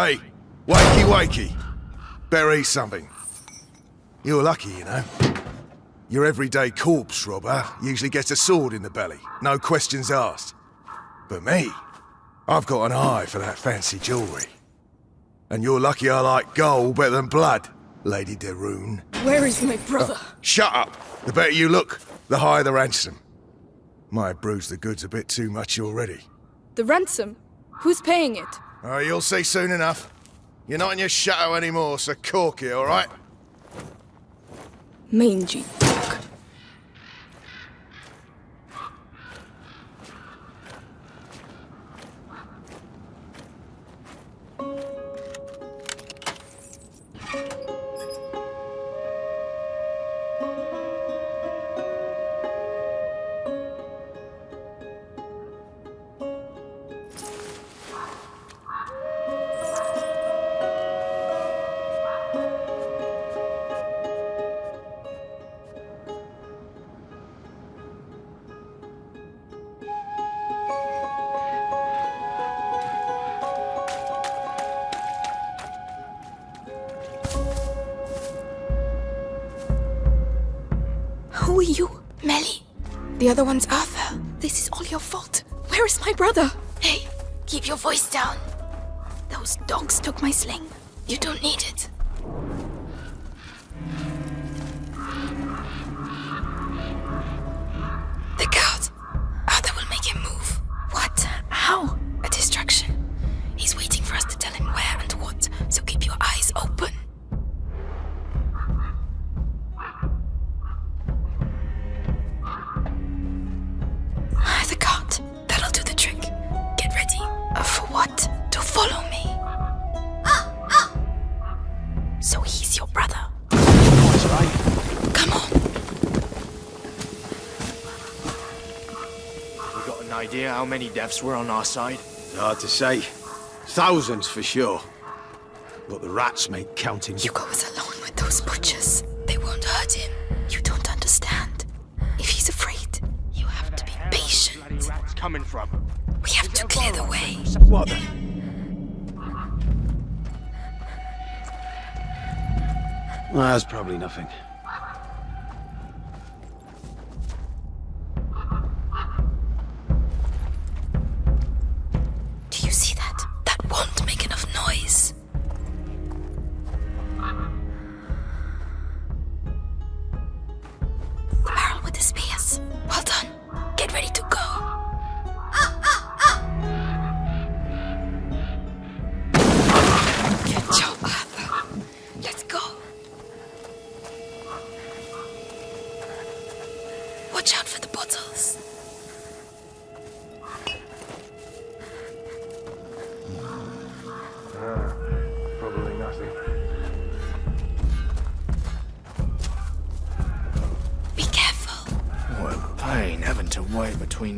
Hey, wakey wakey. Eat something. You're lucky, you know. Your everyday corpse robber usually gets a sword in the belly, no questions asked. But me, I've got an eye for that fancy jewellery. And you're lucky I like gold better than blood, Lady de Where is my brother? Uh, shut up! The better you look, the higher the ransom. Might have bruised the goods a bit too much already. The ransom? Who's paying it? Oh, you'll see soon enough. You're not in your shadow anymore, so cork it, all right? Mangy. The other one's Arthur. This is all your fault. Where is my brother? Hey, keep your voice down. Those dogs took my sling. You don't need it. Idea how many deaths were on our side? Hard to say. Thousands for sure. But the rats make counting. You go alone with those butchers. They won't hurt him. You don't understand. If he's afraid, you have to be patient. Bloody patient. rats coming from? We have to clear the way. What the? Well, that's probably nothing.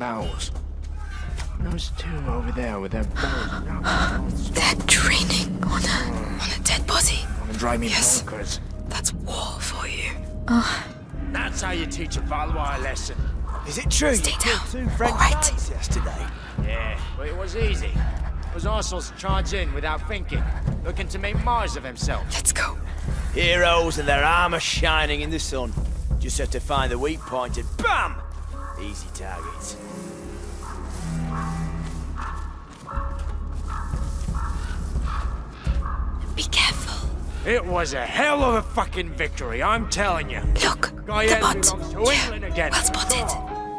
Wait between. Those two over there with their barrels now. They're training on a on a dead body. Wanna drive me Yes. bonkers. That's war for you. Ah. That's how you teach a Valois a lesson. Is it true Stay you killed down. two French All right. guys yesterday? Yeah, but it was easy. It was Arsenal's charge in without thinking, looking to make Mars of himself. Let's go. Heroes and their armor shining in the sun. Just have to find the weak point and BAM! Easy targets. Be careful. It was a hell of a fucking victory, I'm telling you. Look, the bot. belongs to Yeah, England again. well spotted.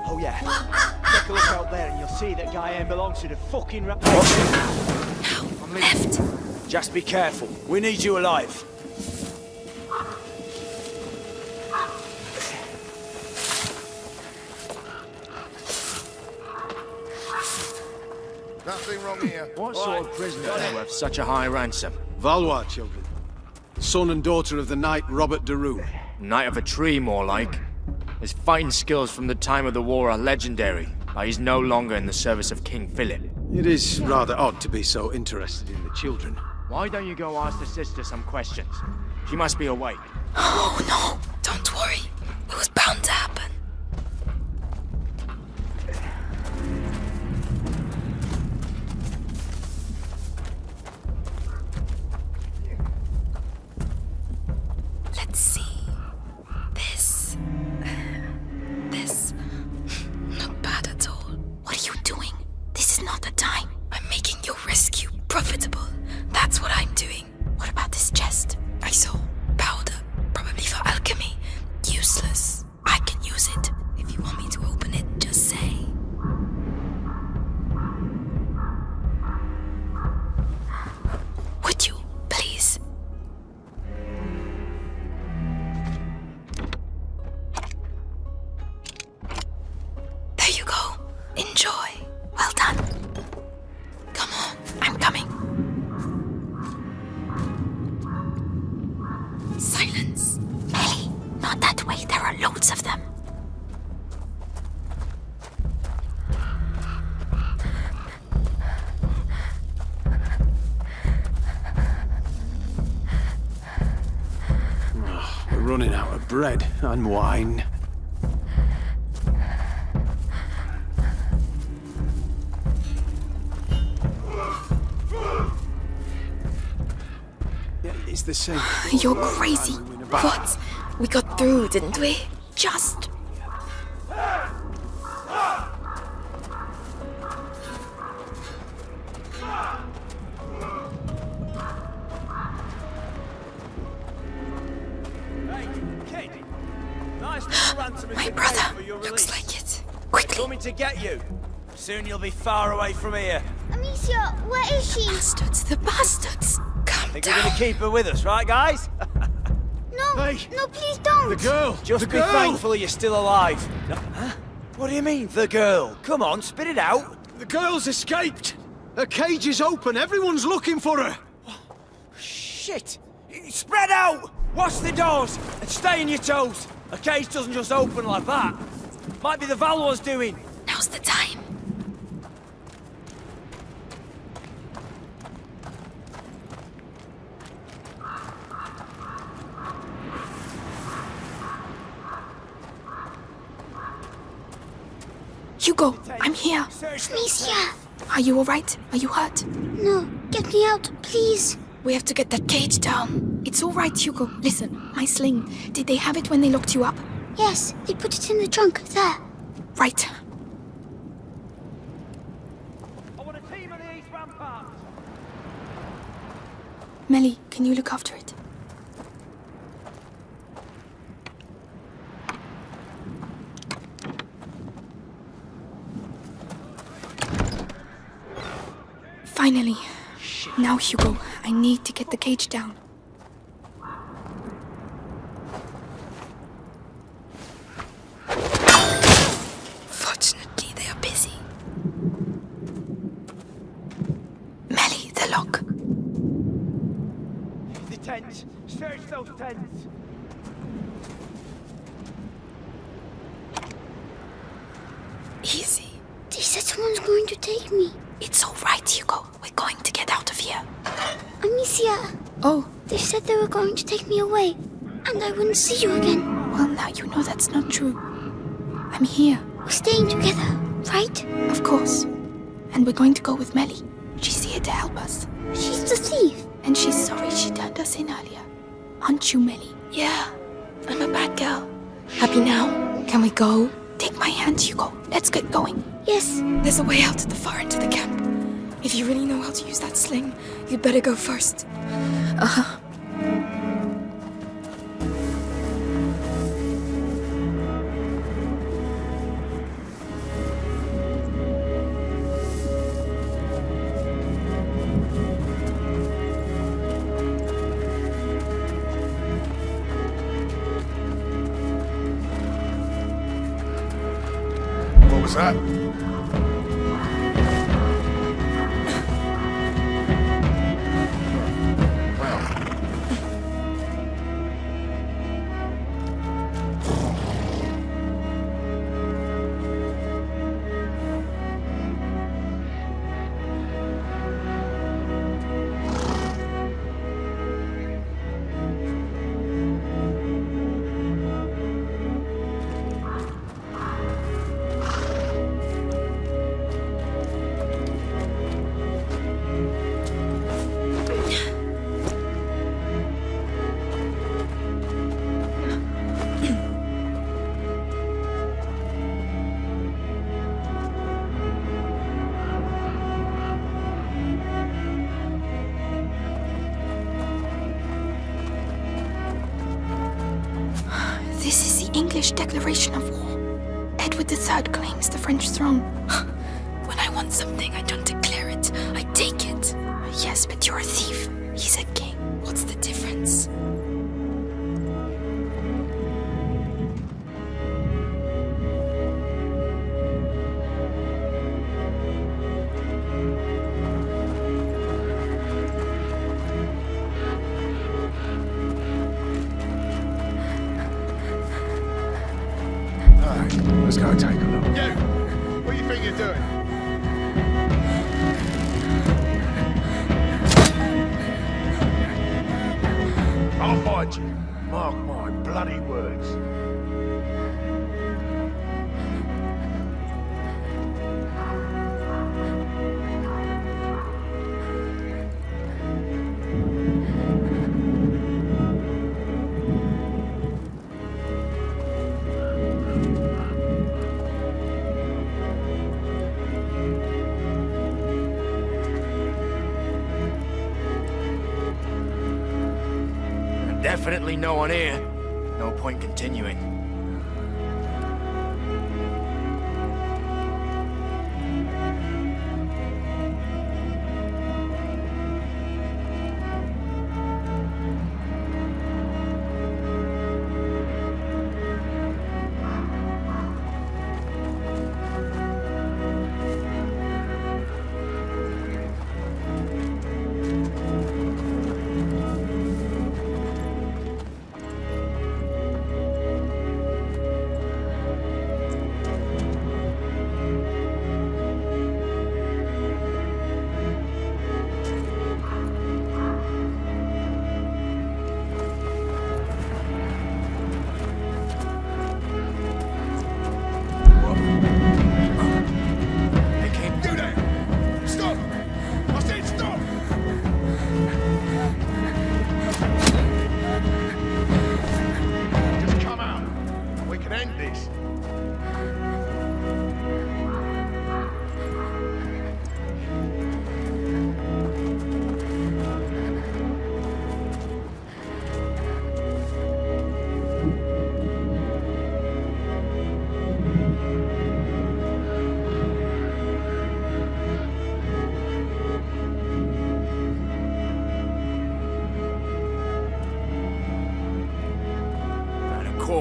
Oh yeah. Take a look out there and you'll see that Guyenne belongs to the fucking ra- Now, left. Just be careful. We need you alive. Nothing wrong here. What sort of prisoner is worth such a high ransom? Valois children. Son and daughter of the knight Robert de Rune. Knight of a tree, more like. His fighting skills from the time of the war are legendary, but he's no longer in the service of King Philip. It is rather odd to be so interested in the children. Why don't you go ask the sister some questions? She must be awake. Oh no, don't worry. It was bound to happen. Running out of bread and wine. It's the same. You're crazy. What? We got through, didn't we? Just. My you paid brother. for your Looks like it. Quickly. Coming to get you. Soon you'll be far away from here. Amicia, where is she? Bastards, the bastards. Calm Think we're gonna keep her with us, right, guys? No, Hey, no, please don't. The girl! Just the be girl! thankful you're still alive. No, huh? What do you mean, the girl? Come on, spit it out. The girl's escaped! Her cage is open, everyone's looking for her! Shit! Spread out! Watch the doors and stay on your toes. A case doesn't just open like that. Might be the Valor's doing. Now's the time. Hugo, I'm here. Search Amicia, Are you alright? Are you hurt? no, get me out, please. We have to get that cage down. It's alright, Hugo. Listen, my sling. Did they have it when they locked you up? Yes, they put it in the trunk, there. Right. I want a team of the East Ramparts. Melly, can you look after it? Finally. Now, Hugo, I need to get the cage down. Fortunately, they are busy. Melly, the lock. The tents. Search those tents. Easy. They said someone's going to take me. It's all right, Hugo. We're going to get out of here. Amicia, Oh, they said they were going to take me away, and I wouldn't see you again. well, now you know that's not true. I'm here, We're staying together, right? of course. And we're going to go with Melly. She's here to help us. She's the thief. And she's sorry she turned us in earlier. Aren't you, Melly? Yeah, I'm a bad girl. Happy now? Can we go? Take my hand, Hugo. Let's get going. Yes, There's a way out at the far end of the camp. If you really know how to use that sling, you'd better go first. Uh huh. What was that? English declaration of war. Edward III claims the French throne. when I want something, I don't declare it. I take it. Yes, but you're a thief. He's a king. Go take a look. You! What do you think you're doing? Definitely no one here. No point continuing.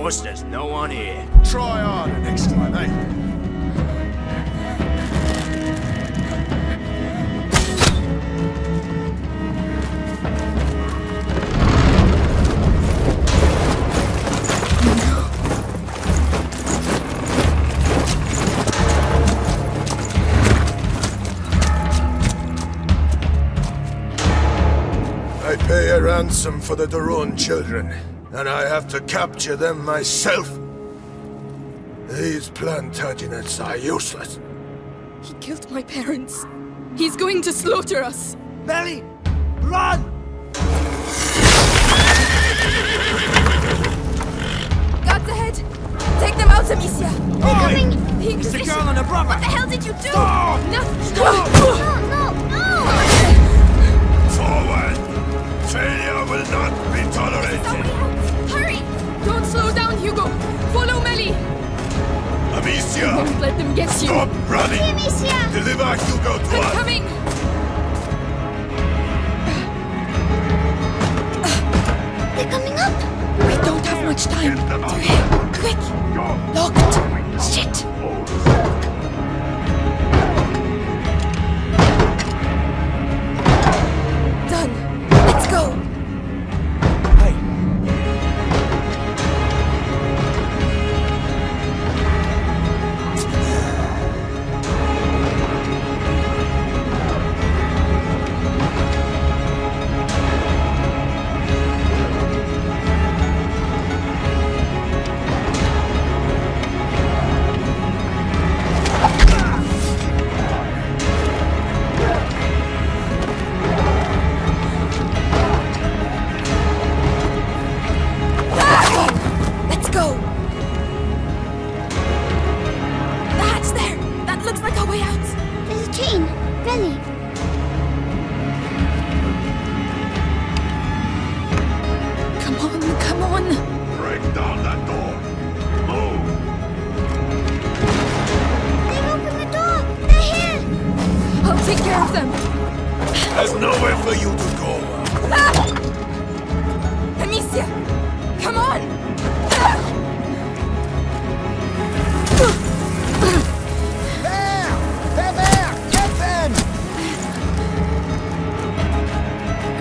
There's no one here. Try harder next time, eh? I pay a ransom for the de Rune children, and I have to capture them myself. These Plantagenets are useless. He killed my parents. He's going to slaughter us. Melly! Run! Guards ahead! Take them out, Amicia! Coming! The It's the Inquisition! girl and her brother! What the hell did you do? Stop! No! No, no, no! Forward! Failure will not be tolerated! Hurry! Don't slow down, Hugo! Follow Melly! Amicia! Don't let them get you! Stop running! Amicia! Deliver Hugo to I'm us! coming! They're coming up! We don't have much time. Get them out. Quick! Go! Locked! Shit! down! Break down that door! Move! They opened the door! They're here! I'll take care of them! There's nowhere for you to go! Ah! Amicia! Come on! Ah!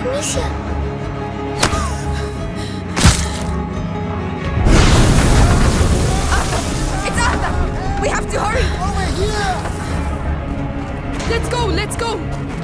Misha! Have to hurry! Over here! Let's go, let's go!